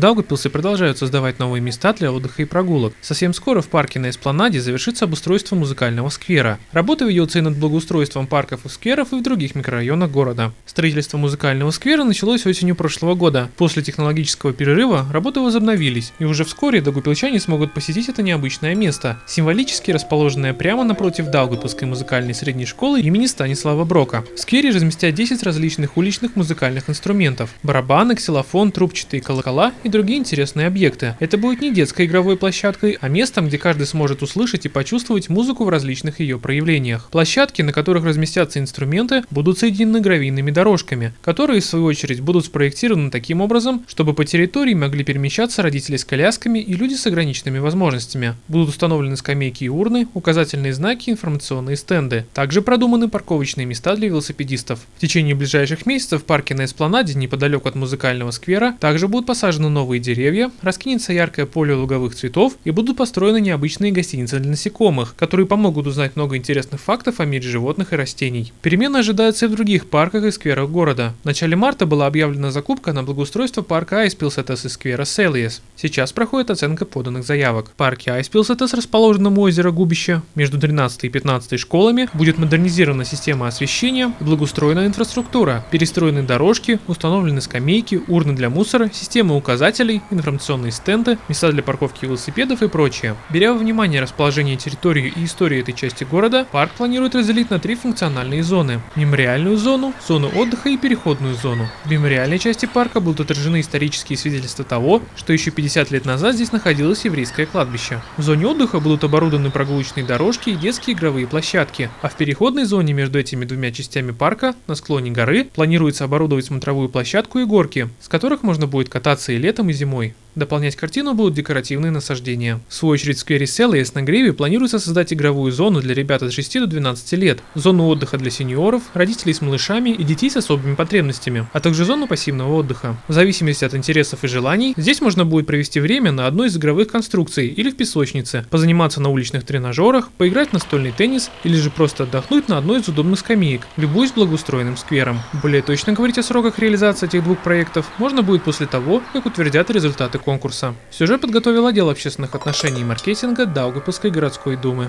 В Даугавпилсе продолжают создавать новые места для отдыха и прогулок. Совсем скоро в парке на Эспланаде завершится обустройство музыкального сквера. Работа ведется и над благоустройством парков и скверов и в других микрорайонах города. Строительство музыкального сквера началось осенью прошлого года. После технологического перерыва работы возобновились, и уже вскоре даугавпилчане смогут посетить это необычное место, символически расположенное прямо напротив Даугавпилской музыкальной средней школы имени Станислава Брока. В сквере разместят 10 различных уличных музыкальных инструментов – барабаны, ксилофон, трубчатые колокола и другие интересные объекты. Это будет не детской игровой площадкой, а местом, где каждый сможет услышать и почувствовать музыку в различных ее проявлениях. Площадки, на которых разместятся инструменты, будут соединены гравийными дорожками, которые в свою очередь будут спроектированы таким образом, чтобы по территории могли перемещаться родители с колясками и люди с ограниченными возможностями. Будут установлены скамейки и урны, указательные знаки, информационные стенды. Также продуманы парковочные места для велосипедистов. В течение ближайших месяцев в парке на Эспланаде, неподалеку от музыкального сквера, также будут посажены новые деревья, раскинется яркое поле луговых цветов и будут построены необычные гостиницы для насекомых, которые помогут узнать много интересных фактов о мире животных и растений. Перемены ожидаются и в других парках и скверах города. В начале марта была объявлена закупка на благоустройство парка Айспилсетес и сквера Селиес. Сейчас проходит оценка поданных заявок. В парке Айспилсетес, расположенном у озера Губище, между 13 и 15 школами, будет модернизирована система освещения и благоустроена инфраструктура, перестроены дорожки, установлены скамейки, урны для мусора, система указателей, информационные стенды, места для парковки велосипедов и прочее. Беря во внимание расположение территории и историю этой части города, парк планирует разделить на три функциональные зоны. Мемориальную зону, зону отдыха и переходную зону. В мемориальной части парка будут отражены исторические свидетельства того, что еще 50 лет назад здесь находилось еврейское кладбище. В зоне отдыха будут оборудованы прогулочные дорожки и детские игровые площадки, а в переходной зоне между этими двумя частями парка на склоне горы планируется оборудовать смотровую площадку и горки, с которых можно будет кататься и летом, и зимой. Дополнять картину будут декоративные насаждения. В свою очередь в сквере Селлиес на Гриве планируется создать игровую зону для ребят от 6 до 12 лет, зону отдыха для сеньоров, родителей с малышами и детей с особыми потребностями, а также зону пассивного отдыха. В зависимости от интересов и желаний, здесь можно будет провести время на одной из игровых конструкций или в песочнице, позаниматься на уличных тренажерах, поиграть в настольный теннис или же просто отдохнуть на одной из удобных скамеек, любуясь благоустроенным сквером. Более точно говорить о сроках реализации этих двух проектов можно будет после того, как утвердят результаты конкурса. Сюжет подготовил отдел общественных отношений и маркетинга Даугапилской городской думы.